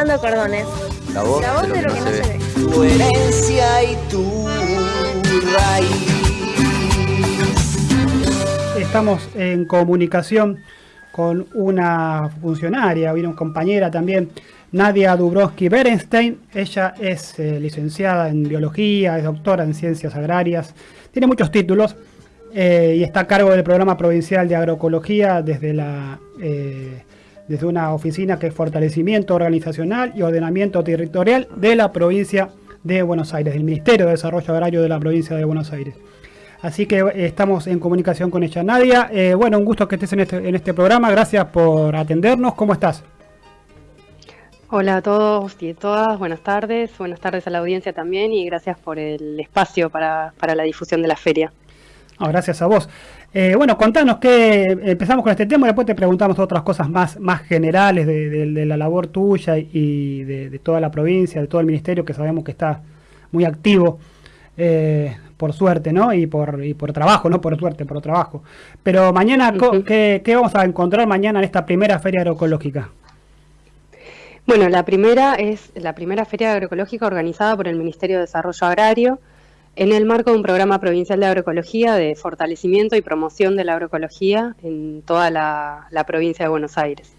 Cordones. La voz, La voz de lo que no se ve. Tu herencia y tu raíz. Estamos en comunicación con una funcionaria, una compañera también, Nadia Dubrovsky Berenstein. Ella es eh, licenciada en biología, es doctora en ciencias agrarias, tiene muchos títulos eh, y está a cargo del programa provincial de agroecología desde la eh, desde una oficina que es fortalecimiento organizacional y ordenamiento territorial de la provincia de Buenos Aires, del Ministerio de Desarrollo Agrario de la provincia de Buenos Aires. Así que eh, estamos en comunicación con ella. Nadia, eh, bueno, un gusto que estés en este, en este programa. Gracias por atendernos. ¿Cómo estás? Hola a todos y todas, buenas tardes, buenas tardes a la audiencia también y gracias por el espacio para, para la difusión de la feria. No, gracias a vos. Eh, bueno, contanos que empezamos con este tema y después te preguntamos otras cosas más, más generales de, de- de la labor tuya y de, de toda la provincia, de todo el ministerio que sabemos que está muy activo, eh, por suerte, ¿no? Y por, y por trabajo, no por suerte, por trabajo. Pero mañana. ¿qué, qué vamos a encontrar mañana en esta primera feria agroecológica? Bueno, la primera es la primera feria agroecológica organizada por el Ministerio de Desarrollo Agrario en el marco de un programa provincial de agroecología de fortalecimiento y promoción de la agroecología en toda la, provincia de Buenos Aires.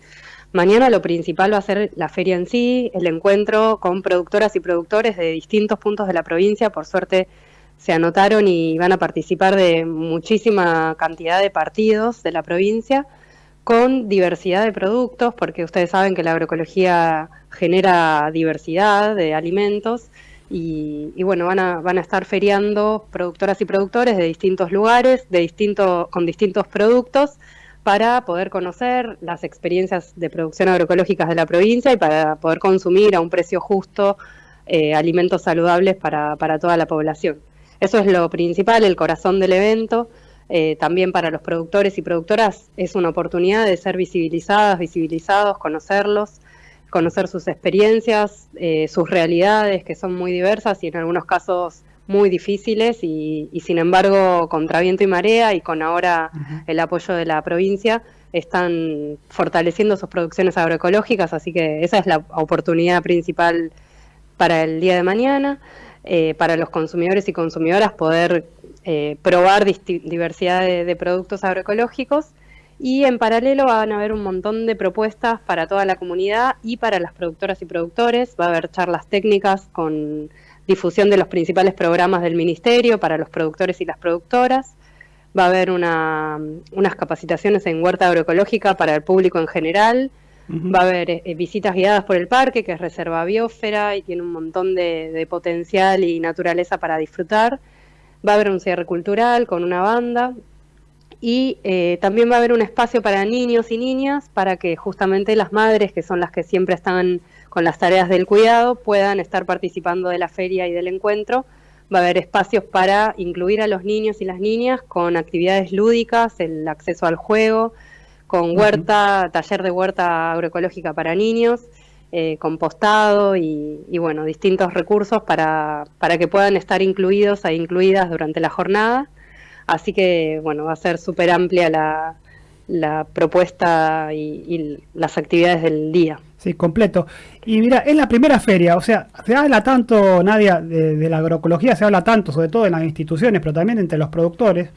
Mañana lo principal va a ser la feria en sí, el encuentro con productoras y productores de distintos puntos de la provincia. Por suerte se anotaron y van a participar de muchísima cantidad de partidos de la provincia con diversidad de productos, porque ustedes saben que la agroecología genera diversidad de alimentos y, bueno, van a, van a estar feriando productoras y productores de distintos lugares, de distinto, con distintos productos, para poder conocer las experiencias de producción agroecológicas de la provincia y para poder consumir a un precio justo eh, alimentos saludables para, para toda la población. Eso es lo principal, el corazón del evento. Eh, también para los productores y productoras es una oportunidad de ser visibilizadas, visibilizados, conocerlos, conocer sus experiencias, eh, sus realidades, que son muy diversas y en algunos casos muy difíciles, y, y sin embargo, contra viento y marea y con ahora el apoyo de la provincia, están fortaleciendo sus producciones agroecológicas, así que esa es la oportunidad principal para el día de mañana, eh, para los consumidores y consumidoras poder eh, probar diversidad de, de productos agroecológicos y en paralelo van a haber un montón de propuestas para toda la comunidad y para las productoras y productores. Va a haber charlas técnicas con difusión de los principales programas del ministerio para los productores y las productoras. Va a haber una- unas capacitaciones en huerta agroecológica para el público en general. Va a haber eh, visitas guiadas por el parque, que es reserva biosfera y tiene un montón de, de potencial y naturaleza para disfrutar. Va a haber un cierre cultural con una banda. Y eh, también va a haber un espacio para niños y niñas para que justamente las madres, que son las que siempre están con las tareas del cuidado, puedan estar participando de la feria y del encuentro. Va a haber espacios para incluir a los niños y las niñas con actividades lúdicas, el acceso al juego, con huerta, taller de huerta agroecológica para niños, eh, compostado y, y, bueno, distintos recursos para, para que puedan estar incluidos e incluidas durante la jornada. Así que bueno, va a ser súper amplia la, la propuesta y, y las actividades del día. Sí, completo. Y mira, es la primera feria, o sea, se habla tanto, Nadia, de, de la agroecología, se habla tanto, sobre todo en las instituciones, pero también entre los productores,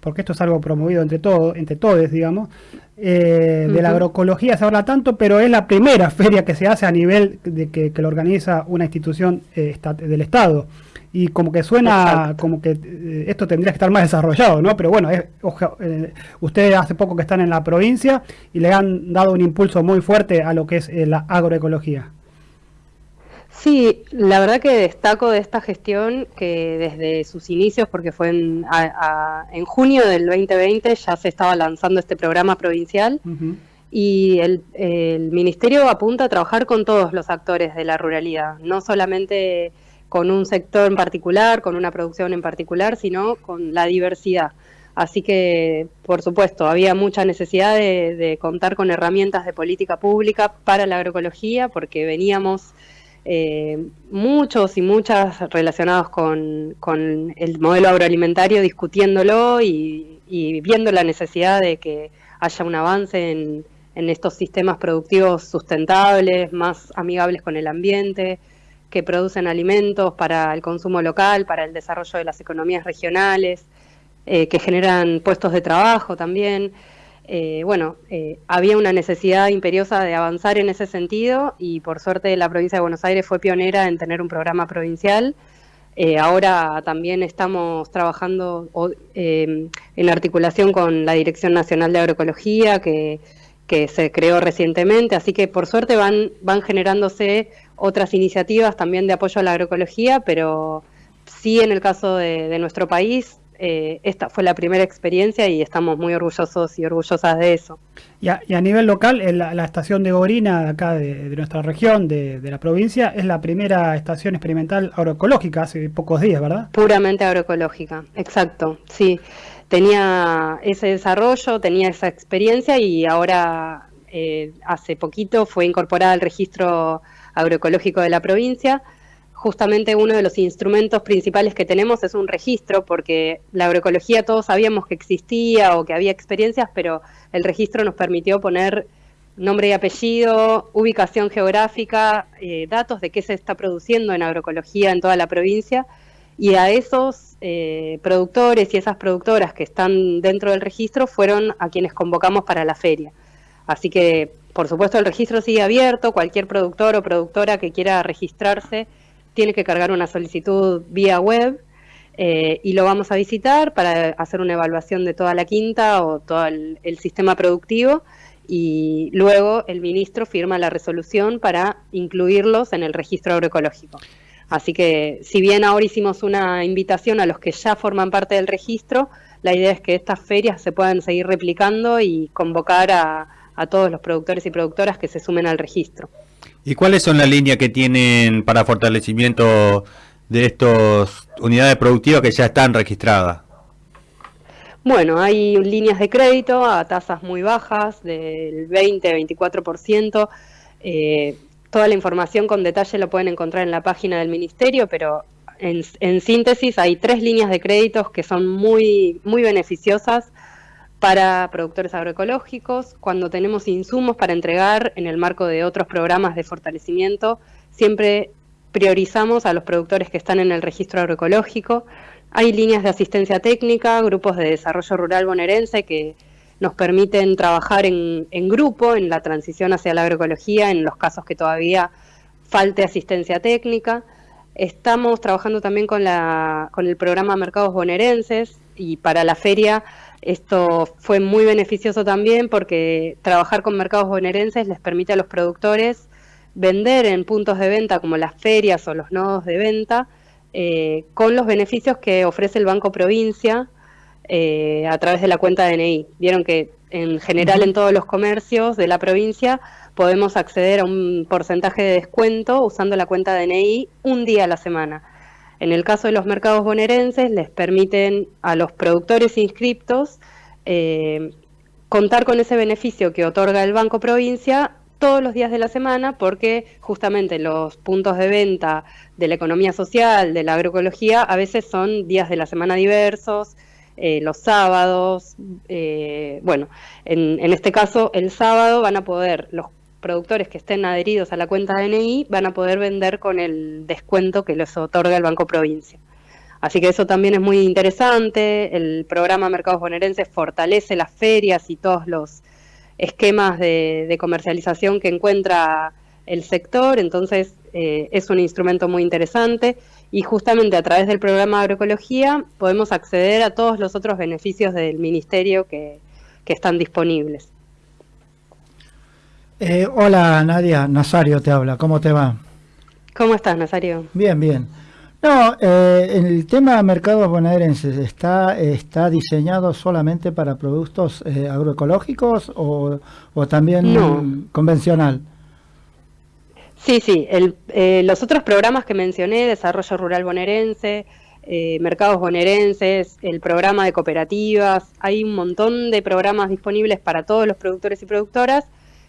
porque esto es algo promovido entre todos, entre todos, digamos. Eh, De la agroecología se habla tanto, pero es la primera feria que se hace a nivel de que, que lo organiza una institución eh, del Estado. Y como que suena Exacto. como que eh, esto tendría que estar más desarrollado, ¿no? Pero bueno, es, oja- eh, ustedes hace poco que están en la provincia y le han dado un impulso muy fuerte a lo que es eh, la agroecología. Sí, la verdad que destaco de esta gestión que desde sus inicios, porque fue en, a- a- en junio del 2020, ya se estaba lanzando este programa provincial y el, el ministerio apunta a trabajar con todos los actores de la ruralidad, no solamente con un sector en particular, con una producción en particular, sino con la diversidad. Así que, por supuesto, había mucha necesidad de, contar con herramientas de política pública para la agroecología, porque veníamos eh, muchos y muchas relacionados con, el modelo agroalimentario discutiéndolo y, viendo la necesidad de que haya un avance en estos sistemas productivos sustentables, más amigables con el ambiente, que producen alimentos para el consumo local, para el desarrollo de las economías regionales, eh, que generan puestos de trabajo también. Eh, bueno, eh, había una necesidad imperiosa de avanzar en ese sentido y por suerte la provincia de Buenos Aires fue pionera en tener un programa provincial. ahora también estamos trabajando en articulación con la Dirección Nacional de Agroecología, que que se creó recientemente, así que por suerte van, van generándose otras iniciativas también de apoyo a la agroecología, pero sí en el caso de, nuestro país, eh, esta fue la primera experiencia y estamos muy orgullosos y orgullosas de eso. Y a, nivel local, la, estación de Gorina, acá de, nuestra región, de, de, la provincia, es la primera estación experimental agroecológica hace pocos días, ¿verdad? Puramente agroecológica, exacto, sí tenía ese desarrollo, tenía esa experiencia y ahora eh, hace poquito fue incorporada al registro agroecológico de la provincia. Justamente uno de los instrumentos principales que tenemos es un registro, porque la agroecología todos sabíamos que existía o que había experiencias, pero el registro nos permitió poner nombre y apellido, ubicación geográfica, eh, datos de qué se está produciendo en agroecología en toda la provincia y a esos eh, productores y esas productoras que están dentro del registro fueron a quienes convocamos para la feria. Así que, por supuesto, el registro sigue abierto, cualquier productor o productora que quiera registrarse tiene que cargar una solicitud vía web eh, y lo vamos a visitar para hacer una evaluación de toda la quinta o todo el sistema productivo y luego el ministro firma la resolución para incluirlos en el registro agroecológico. Así que si bien ahora hicimos una invitación a los que ya forman parte del registro, la idea es que estas ferias se puedan seguir replicando y convocar a, todos los productores y productoras que se sumen al registro. ¿Y cuáles son las líneas que tienen para fortalecimiento de estas unidades productivas que ya están registradas? Bueno, hay líneas de crédito a tasas muy bajas, del 20-24%. Eh, Toda la información con detalle lo pueden encontrar en la página del Ministerio, pero en, síntesis hay tres líneas de créditos que son muy, muy beneficiosas para productores agroecológicos. Cuando tenemos insumos para entregar en el marco de otros programas de fortalecimiento, siempre priorizamos a los productores que están en el registro agroecológico. Hay líneas de asistencia técnica, grupos de desarrollo rural bonaerense que nos permiten trabajar en, grupo en la transición hacia la agroecología en los casos que todavía falte asistencia técnica. Estamos trabajando también con, con el programa Mercados Bonaerenses y para la feria esto fue muy beneficioso también porque trabajar con mercados bonaerenses les permite a los productores vender en puntos de venta como las ferias o los nodos de venta eh, con los beneficios que ofrece el Banco Provincia eh, a través de la cuenta DNI. Vieron que en general en todos los comercios de la provincia podemos acceder a un porcentaje de descuento usando la cuenta DNI un día a la semana. En el caso de los mercados bonaerenses, les permiten a los productores inscriptos eh, contar con ese beneficio que otorga el Banco Provincia todos los días de la semana porque justamente los puntos de venta de la economía social, de la agroecología, a veces son días de la semana diversos, eh, los sábados. Eh, bueno, en, este caso, el sábado van a poder, los productores que estén adheridos a la cuenta DNI van a poder vender con el descuento que les otorga el Banco Provincia. Así que eso también es muy interesante. El programa Mercados Bonaerenses fortalece las ferias y todos los esquemas de, comercialización que encuentra el sector, entonces eh, es un instrumento muy interesante y justamente a través del programa Agroecología podemos acceder a todos los otros beneficios del Ministerio que, están disponibles. Eh, hola Nadia, Nazario te habla, ¿cómo te va? ¿Cómo estás Nazario? Bien, bien. No, eh, el tema mercados bonaerenses está está diseñado solamente para productos eh, agroecológicos o, o también convencional. Sí, sí. Eh, los otros programas que mencioné, Desarrollo Rural Bonaerense, eh, Mercados Bonaerenses, el programa de cooperativas, hay un montón de programas disponibles para todos los productores y productoras.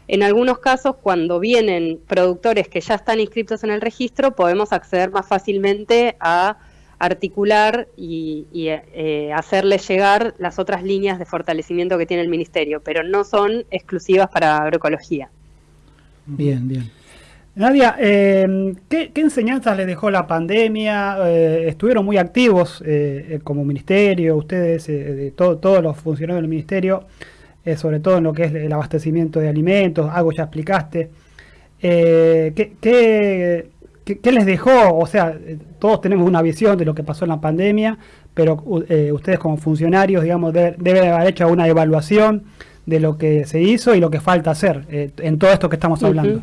En algunos casos, cuando vienen productores que ya están inscritos en el registro, podemos acceder más fácilmente a articular y, eh, hacerles llegar las otras líneas de fortalecimiento que tiene el Ministerio, pero no son exclusivas para agroecología. Bien, bien. Nadia, eh, ¿qué, enseñanzas les dejó la pandemia? Eh, estuvieron muy activos como ministerio, ustedes, todos los funcionarios del ministerio, sobre todo en lo que es el abastecimiento de alimentos, algo ya explicaste. ¿qué, qué, ¿Qué, les dejó? O sea, todos tenemos una visión de lo que pasó en la pandemia, pero eh, ustedes como funcionarios, digamos, deben haber hecho una evaluación de lo que se hizo y lo que falta hacer eh, en todo esto que estamos hablando.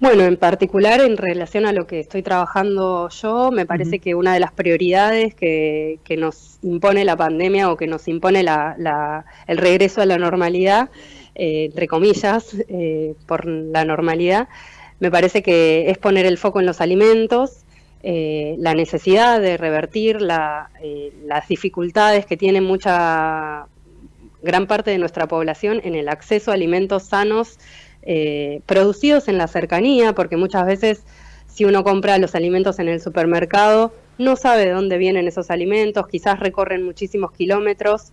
Bueno, en particular en relación a lo que estoy trabajando yo, me parece que una de las prioridades que, nos impone la pandemia o que nos impone el regreso a la normalidad, eh, entre comillas, por la normalidad, me parece que es poner el foco en los alimentos, eh, la necesidad de revertir eh, las dificultades que tiene mucha gran parte de nuestra población en el acceso a alimentos sanos eh, producidos en la cercanía, porque muchas veces si uno compra los alimentos en el supermercado, no sabe de dónde vienen esos alimentos, quizás recorren muchísimos kilómetros,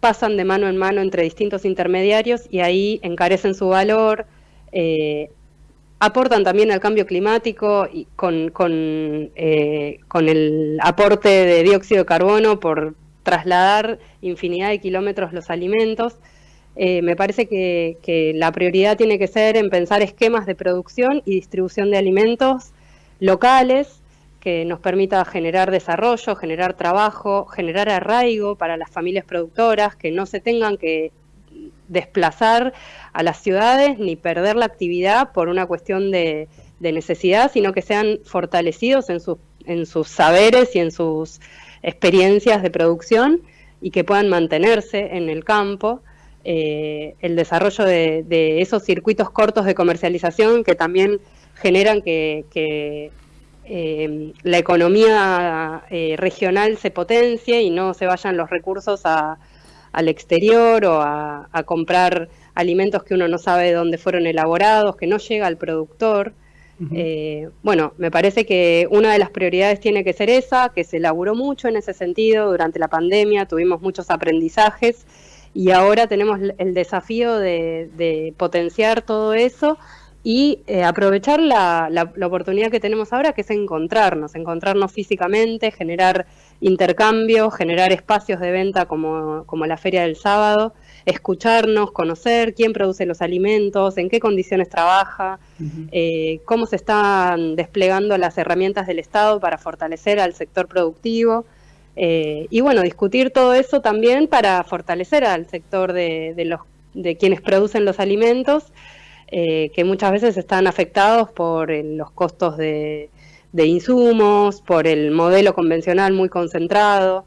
pasan de mano en mano entre distintos intermediarios y ahí encarecen su valor, aportan también al cambio climático y con, eh, con, el aporte de dióxido de carbono por trasladar infinidad de kilómetros los alimentos. Eh, me parece que, la prioridad tiene que ser en pensar esquemas de producción y distribución de alimentos locales que nos permita generar desarrollo, generar trabajo, generar arraigo para las familias productoras, que no se tengan que desplazar a las ciudades ni perder la actividad por una cuestión de, necesidad, sino que sean fortalecidos en, en sus saberes y en sus experiencias de producción y que puedan mantenerse en el campo. Eh, el desarrollo de, esos circuitos cortos de comercialización que también generan que, eh, la economía eh, regional se potencie y no se vayan los recursos al exterior o a, a comprar alimentos que uno no sabe de dónde fueron elaborados, que no llega al productor. Bueno, me parece que una de las prioridades tiene que ser esa, que se elaboró mucho en ese sentido durante la pandemia, tuvimos muchos aprendizajes y ahora tenemos el desafío de, potenciar todo eso y eh, aprovechar la, la, oportunidad que tenemos ahora, que es encontrarnos, encontrarnos físicamente, generar intercambios, generar espacios de venta como, como la feria del sábado, escucharnos, conocer quién produce los alimentos, en qué condiciones trabaja, eh, cómo se están desplegando las herramientas del Estado para fortalecer al sector productivo. Eh, y bueno, discutir todo eso también para fortalecer al sector de, los, de quienes producen los alimentos, eh, que muchas veces están afectados por los costos de, de insumos, por el modelo convencional muy concentrado.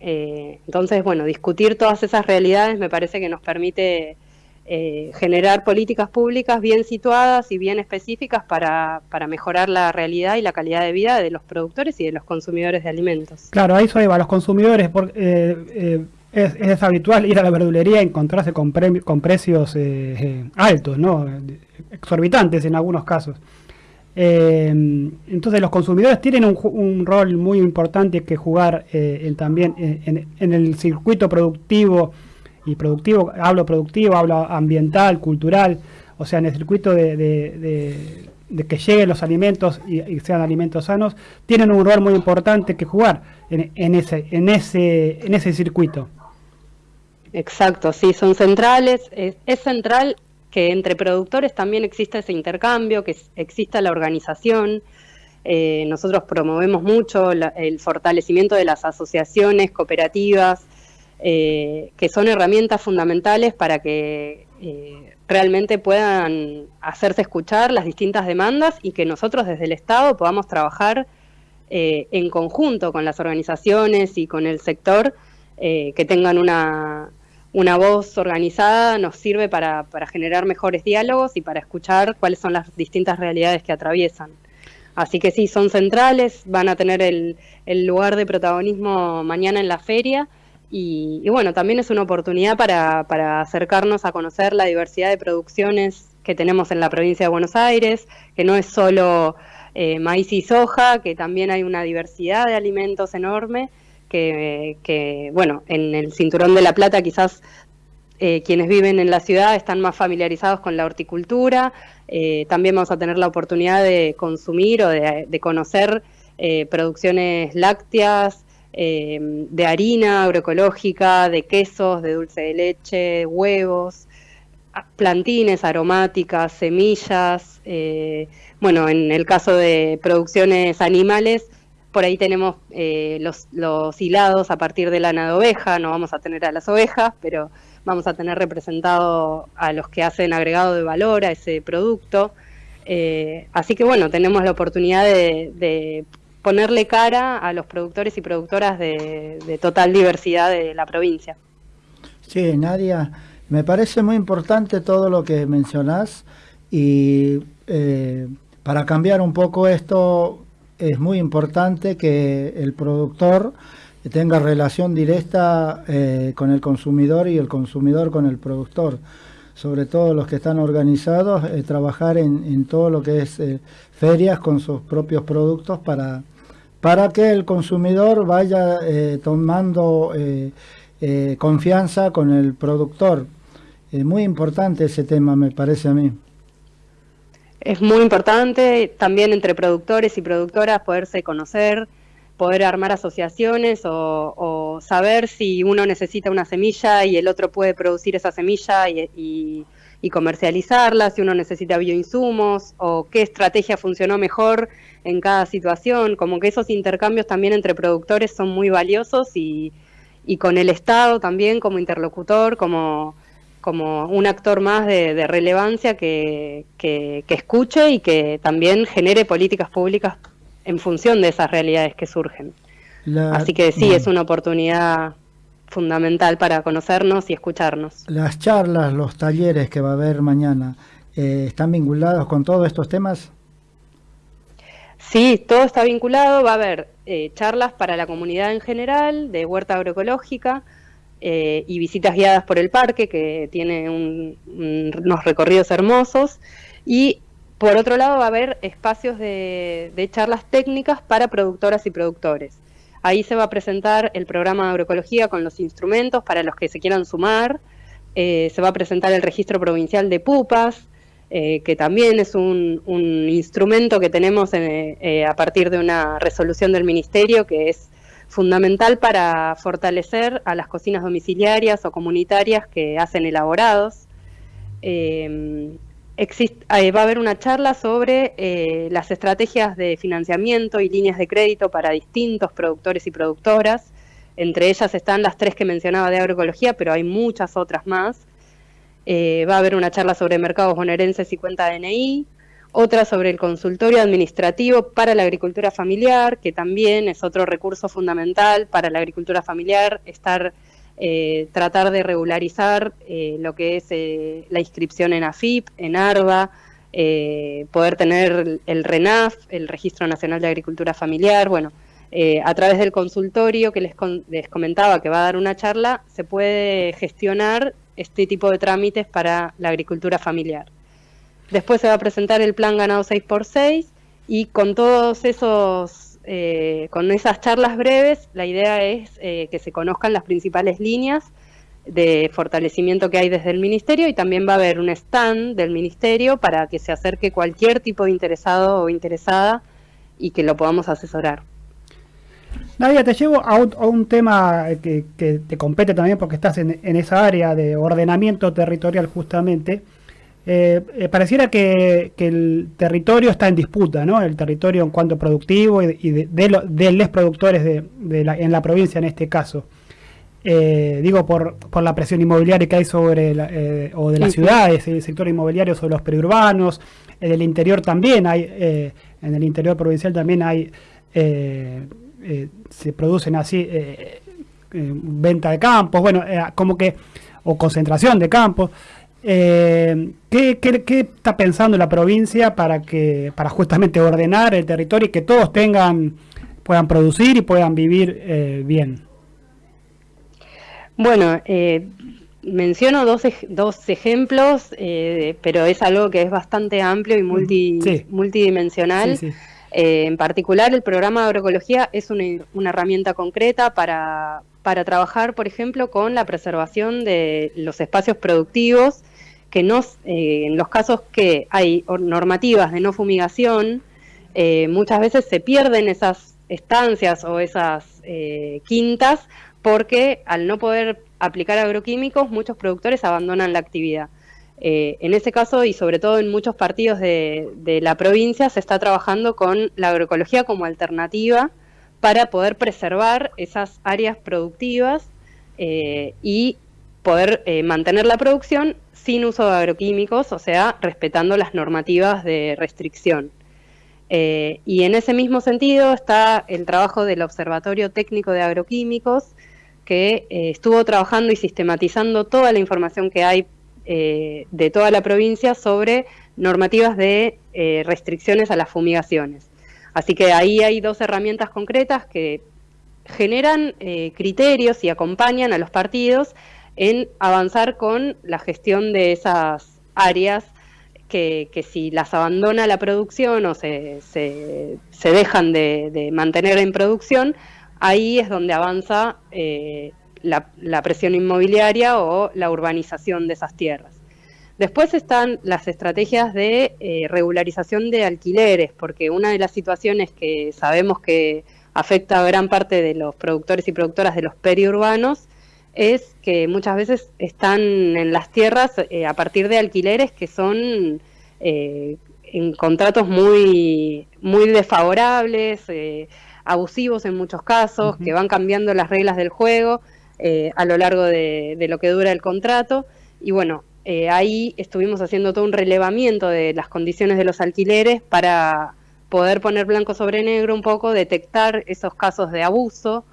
Eh, entonces, bueno, discutir todas esas realidades me parece que nos permite eh, generar políticas públicas bien situadas y bien específicas para, mejorar la realidad y la calidad de vida de los productores y de los consumidores de alimentos. Claro, ahí soy, los consumidores, porque, eh, es, habitual ir a la verdulería y encontrarse con, con precios altos, ¿no? exorbitantes en algunos casos. Eh, entonces los consumidores tienen un, rol muy importante que jugar eh, también en, el circuito productivo y productivo, hablo productivo, hablo ambiental, cultural, o sea, en el circuito de, que lleguen los alimentos y, sean alimentos sanos, tienen un rol muy importante que jugar en, ese, en, ese, en ese circuito. Exacto, sí, son centrales, es central que entre productores también exista ese intercambio, que exista la organización. Eh, nosotros promovemos mucho el fortalecimiento de las asociaciones cooperativas, eh, que son herramientas fundamentales para que eh, realmente puedan hacerse escuchar las distintas demandas y que nosotros desde el Estado podamos trabajar en conjunto con las organizaciones y con el sector que tengan una, una voz organizada nos sirve para, generar mejores diálogos y para escuchar cuáles son las distintas realidades que atraviesan. Así que sí, son centrales, van a tener el, lugar de protagonismo mañana en la feria y, bueno, también es una oportunidad para, acercarnos a conocer la diversidad de producciones que tenemos en la provincia de Buenos Aires, que no es solo maíz y soja, que también hay una diversidad de alimentos enorme, que, bueno, en el Cinturón de la Plata quizás eh, quienes viven en la ciudad están más familiarizados con la horticultura. Eh, también vamos a tener la oportunidad de consumir o de, conocer eh, producciones lácteas, de harina agroecológica, de quesos, de dulce de leche, huevos, plantines aromáticas, semillas. bueno, en el caso de producciones animales, por ahí tenemos los, los hilados a partir de lana de oveja, no vamos a tener a las ovejas, pero vamos a tener representado a los que hacen agregado de valor a ese producto. Eh, así que bueno, tenemos la oportunidad de, ponerle cara a los productores y productoras de, total diversidad de la provincia. Sí, Nadia, me parece muy importante todo lo que mencionás y eh, para cambiar un poco esto es muy importante que el productor tenga relación directa eh, con el consumidor y el consumidor con el productor. Sobre todo los que están organizados, eh, trabajar en, todo lo que es ferias con sus propios productos para, para que el consumidor vaya tomando confianza con el productor. Es muy importante ese tema, me parece a mí. Es muy importante también entre productores y productoras poderse conocer, poder armar asociaciones o, saber si uno necesita una semilla y el otro puede producir esa semilla y, comercializarla, si uno necesita bioinsumos o qué estrategia funcionó mejor en cada situación, como que esos intercambios también entre productores son muy valiosos y, con el Estado también como interlocutor, como, como un actor más de, relevancia que, que escuche y que también genere políticas públicas en función de esas realidades que surgen. Así que sí, es una oportunidad fundamental para conocernos y escucharnos. Las charlas, los talleres que va a haber mañana, eh, ¿están vinculados con todos estos temas? Sí, todo está vinculado. Va a haber eh, charlas para la comunidad en general, de huerta agroecológica, eh, y visitas guiadas por el parque, que tiene unos recorridos hermosos. Y por otro lado, va a haber espacios de, charlas técnicas para productoras y productores. Ahí se va a presentar el programa de agroecología con los instrumentos para los que se quieran sumar. Eh, se va a presentar el registro provincial de pupas, eh, que también es un, instrumento que tenemos eh, a partir de una resolución del Ministerio que es fundamental para fortalecer a las cocinas domiciliarias o comunitarias que hacen elaborados va a haber una charla sobre eh, las estrategias de financiamiento y líneas de crédito para distintos productores y productoras. Entre ellas están las tres que mencionaba de agroecología, pero hay muchas otras más. Eh, va a haber una charla sobre mercados bonaerenses y cuenta DNI, otra sobre el consultorio administrativo para la agricultura familiar, que también es otro recurso fundamental para la agricultura familiar, estar eh, tratar de regularizar eh, lo que es la inscripción en AFIP, en ARBA, poder tener el RENAF, el Registro Nacional de Agricultura Familiar, bueno, a través del consultorio que les comentaba que va a dar una charla, se puede gestionar este tipo de trámites para la agricultura familiar. Después se va a presentar el plan ganado 6x6 y con todos esos eh, con esas charlas breves, la idea es eh, que se conozcan las principales líneas de fortalecimiento que hay desde el Ministerio y también va a haber un stand del Ministerio para que se acerque cualquier tipo de interesado o interesada y que lo podamos asesorar. Nadia, te llevo a un, tema que, te compete también porque estás en, esa área de ordenamiento territorial justamente. Eh, eh, pareciera que, el territorio está en disputa, ¿no? El territorio en cuanto productivo y de, los productores de, la, en la provincia en este caso. Eh, digo, por, por, la presión inmobiliaria que hay sobre, o de las ciudades, el sector inmobiliario sobre los periurbanos, en el interior también hay, en el interior provincial también hay, se producen así venta de campos, bueno, como que, o concentración de campos. Eh, ¿qué, está pensando la provincia para que para justamente ordenar el territorio y que todos tengan puedan producir y puedan vivir eh, bien? Bueno, eh, menciono dos, dos ejemplos, pero es algo que es bastante amplio y multi, multidimensional. Eh, en particular, el programa de agroecología es una, herramienta concreta para, trabajar, por ejemplo, con la preservación de los espacios productivos, que no, eh, en los casos que hay normativas de no fumigación, eh, muchas veces se pierden esas estancias o esas quintas porque al no poder aplicar agroquímicos, muchos productores abandonan la actividad. Eh, en ese caso, y sobre todo en muchos partidos de, la provincia, se está trabajando con la agroecología como alternativa para poder preservar esas áreas productivas eh, y poder eh, mantener la producción sin uso de agroquímicos, o sea, respetando las normativas de restricción. y en ese mismo sentido está el trabajo del Observatorio Técnico de Agroquímicos, que estuvo trabajando y sistematizando toda la información que hay eh, de toda la provincia sobre normativas de eh, restricciones a las fumigaciones. Así que ahí hay dos herramientas concretas que generan eh, criterios y acompañan a los partidos en avanzar con la gestión de esas áreas que, si las abandona la producción o se, dejan de, mantener en producción, ahí es donde avanza la, presión inmobiliaria o la urbanización de esas tierras. Después están las estrategias de eh, regularización de alquileres, porque una de las situaciones que sabemos que afecta a gran parte de los productores y productoras de los periurbanos es que muchas veces están en las tierras eh, a partir de alquileres que son eh, en contratos muy, muy desfavorables, abusivos en muchos casos, que van cambiando las reglas del juego eh, a lo largo de, lo que dura el contrato. Y bueno, eh, ahí estuvimos haciendo todo un relevamiento de las condiciones de los alquileres para poder poner blanco sobre negro un poco, detectar esos casos de abuso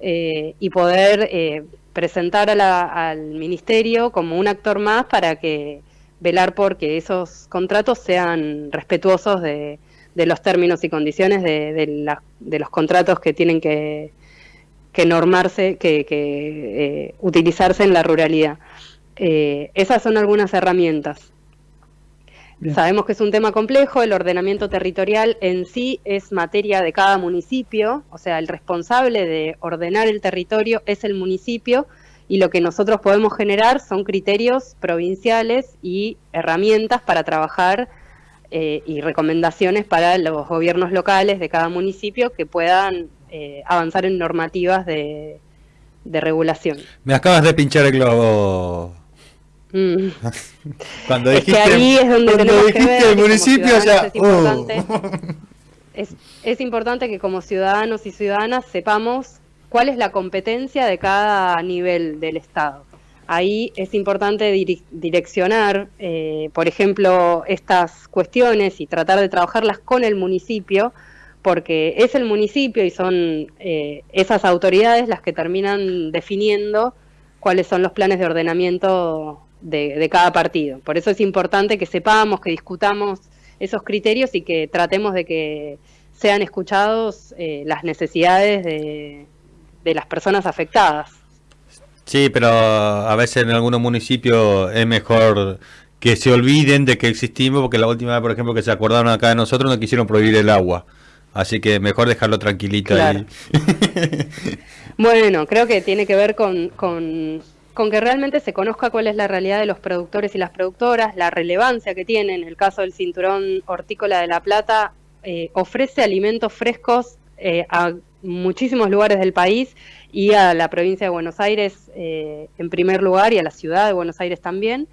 eh, y poder presentar al ministerio como un actor más para que velar por que esos contratos sean respetuosos de, los términos y condiciones de los contratos que tienen que, que normarse, que, eh, utilizarse en la ruralidad. Eh, esas son algunas herramientas. Sabemos que es un tema complejo, el ordenamiento territorial en sí es materia de cada municipio, o sea, el responsable de ordenar el territorio es el municipio y lo que nosotros podemos generar son criterios provinciales y herramientas para trabajar eh, y recomendaciones para los gobiernos locales de cada municipio que puedan eh, avanzar en normativas de, regulación. Me acabas de pinchar el globo. Mm. Cuando dijiste, ahí es donde el municipio ya... Es importante, es, importante que como ciudadanos y ciudadanas sepamos cuál es la competencia de cada nivel del Estado. Ahí es importante direccionar, eh, por ejemplo, estas cuestiones y tratar de trabajarlas con el municipio porque es el municipio y son eh, esas autoridades las que terminan definiendo cuáles son los planes de ordenamiento de, cada partido. Por eso es importante que sepamos, que discutamos esos criterios y que tratemos de que sean escuchados eh, las necesidades de, las personas afectadas. Sí, pero a veces en algunos municipios es mejor que se olviden de que existimos, porque la última vez, por ejemplo, que se acordaron acá de nosotros, no quisieron prohibir el agua. Así que mejor dejarlo tranquilito ahí. bueno, creo que tiene que ver con, con, que realmente se conozca cuál es la realidad de los productores y las productoras, la relevancia que tiene. En el caso del cinturón hortícola de La Plata, eh, ofrece alimentos frescos eh, a muchísimos lugares del país y a la provincia de Buenos Aires eh, en primer lugar y a la ciudad de Buenos Aires también.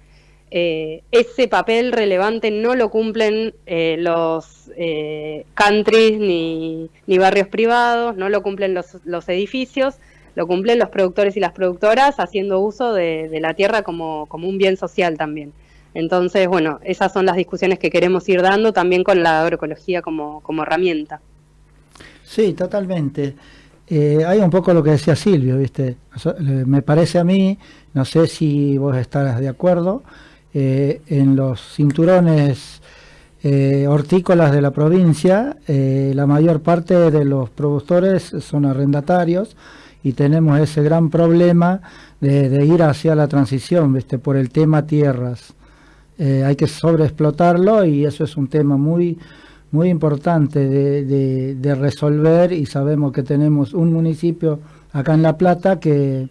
Eh, ese papel relevante no lo cumplen eh, los eh, countries ni, barrios privados, no lo cumplen los, edificios, lo cumplen los productores y las productoras haciendo uso de, la tierra como, un bien social también. Entonces, bueno, esas son las discusiones que queremos ir dando también con la agroecología como, herramienta. Sí, totalmente. hay un poco lo que decía Silvio, ¿viste? Me parece a mí, no sé si vos estarás de acuerdo, eh, en los cinturones eh, hortícolas de la provincia, eh, la mayor parte de los productores son arrendatarios y tenemos ese gran problema de, ir hacia la transición, ¿viste? por el tema tierras. hay que sobreexplotarlo y eso es un tema muy muy importante de, de, resolver y sabemos que tenemos un municipio acá en La Plata que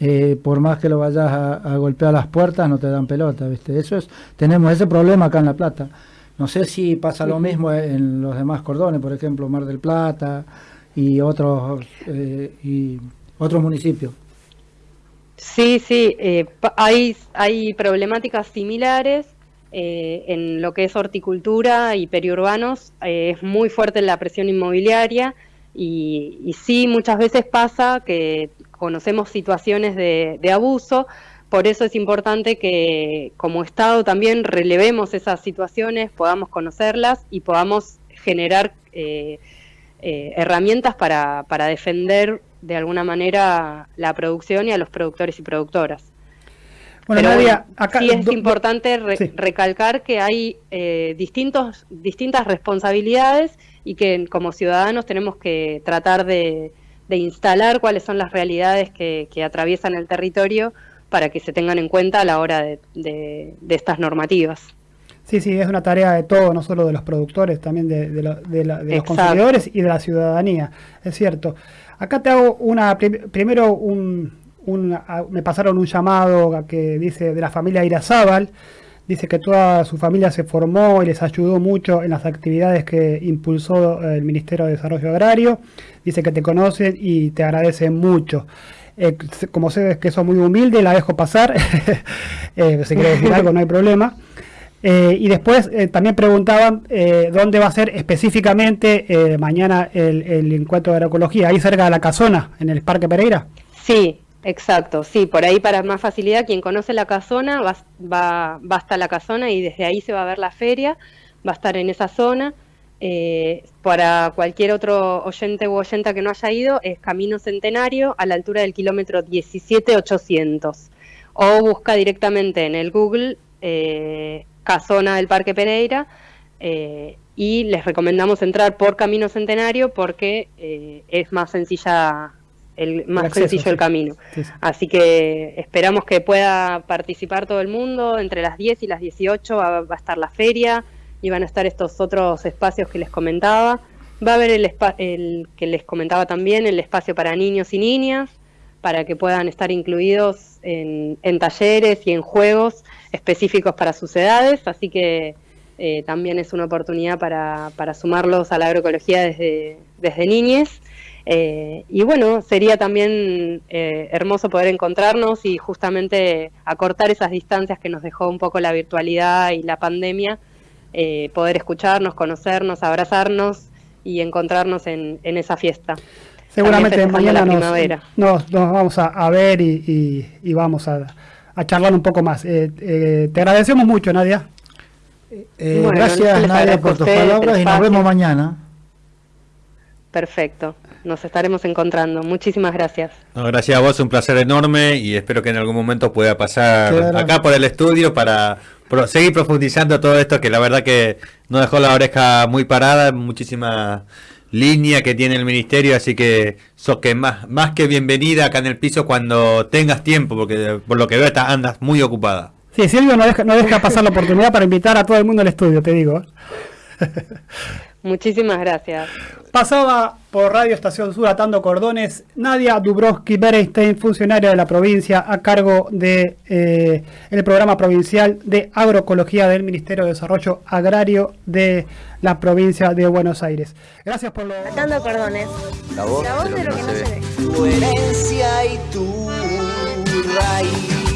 eh, por más que lo vayas a, golpear las puertas no te dan pelota, ¿viste? Eso es, tenemos ese problema acá en La Plata. No sé si pasa lo mismo en los demás cordones, por ejemplo Mar del Plata y otros eh, y otros municipios. Sí, sí, eh, hay, hay problemáticas similares eh, en lo que es horticultura y periurbanos. Es muy fuerte la presión inmobiliaria y, sí, muchas veces pasa que conocemos situaciones de, abuso. Por eso es importante que como Estado también relevemos esas situaciones, podamos conocerlas y podamos generar herramientas para, para defender de alguna manera la producción y a los productores y productoras. Bueno, Nadia, acá, sí es importante recalcar que hay eh, distintos, distintas responsabilidades y que como ciudadanos tenemos que tratar de, instalar cuáles son las realidades que, atraviesan el territorio para que se tengan en cuenta a la hora de, estas normativas. Sí, sí, es una tarea de todos, no solo de los productores, también de, los consumidores y de la ciudadanía, es cierto. Acá te hago una, primero un, me pasaron un llamado que dice de la familia Irazábal, dice que toda su familia se formó y les ayudó mucho en las actividades que impulsó el Ministerio de Desarrollo Agrario, dice que te conocen y te agradecen mucho. Eh, como sé que sos muy humilde, la dejo pasar, eh, si quiere decir algo no hay problema. Eh, y después eh, también preguntaban eh, dónde va a ser específicamente mañana el, encuentro de agroecología, ahí cerca de la casona, en el Parque Pereira. Sí, exacto, sí, por ahí para más facilidad, quien conoce la casona va, hasta la casona y desde ahí se va a ver la feria, va a estar en esa zona. para cualquier otro oyente u oyenta que no haya ido, es Camino Centenario a la altura del kilómetro 17800. O busca directamente en el Google eh, casona del Parque Pereira eh, y les recomendamos entrar por Camino Centenario porque eh, es más sencilla el más sencillo el camino. Así que esperamos que pueda participar todo el mundo. Entre las 10 y las 18 va, a estar la feria y van a estar estos otros espacios que les comentaba. Va a haber el, el que les comentaba también, el espacio para niños y niñas, para que puedan estar incluidos en, en talleres y en juegos específicos para sus edades, así que eh, también es una oportunidad para, para, sumarlos a la agroecología desde, desde niñez. Eh, y bueno, sería también eh, hermoso poder encontrarnos y justamente acortar esas distancias que nos dejó un poco la virtualidad y la pandemia, poder escucharnos, conocernos, abrazarnos y encontrarnos en, en esa fiesta. Seguramente mañana nos, nos, vamos a, ver y, y vamos a, a charlar un poco más. Eh, eh, te agradecemos mucho, Nadia. Eh, gracias, Nadia, por tus palabras y nos vemos mañana. Perfecto, nos estaremos encontrando. Muchísimas gracias. gracias a vos, un placer enorme y espero que en algún momento pueda pasar acá por el estudio para seguir profundizando todo esto que la verdad que nos dejó la oreja muy parada. Muchísimas línea que tiene el ministerio, así que sos que más, más que bienvenida acá en el piso cuando tengas tiempo, porque por lo que veo estás, andas muy ocupada. Sí, Silvio no deja, no deja pasar la oportunidad para invitar a todo el mundo al estudio, te digo. Muchísimas gracias. Pasaba por Radio Estación Sur atando cordones Nadia Dubrovsky Berenstein, funcionaria de la provincia a cargo de eh, el programa provincial de agroecología del Ministerio de Desarrollo Agrario de la provincia de Buenos Aires. Gracias por lo... Atando cordones. La voz, de lo que no se ve. Tu herencia y tu raíz.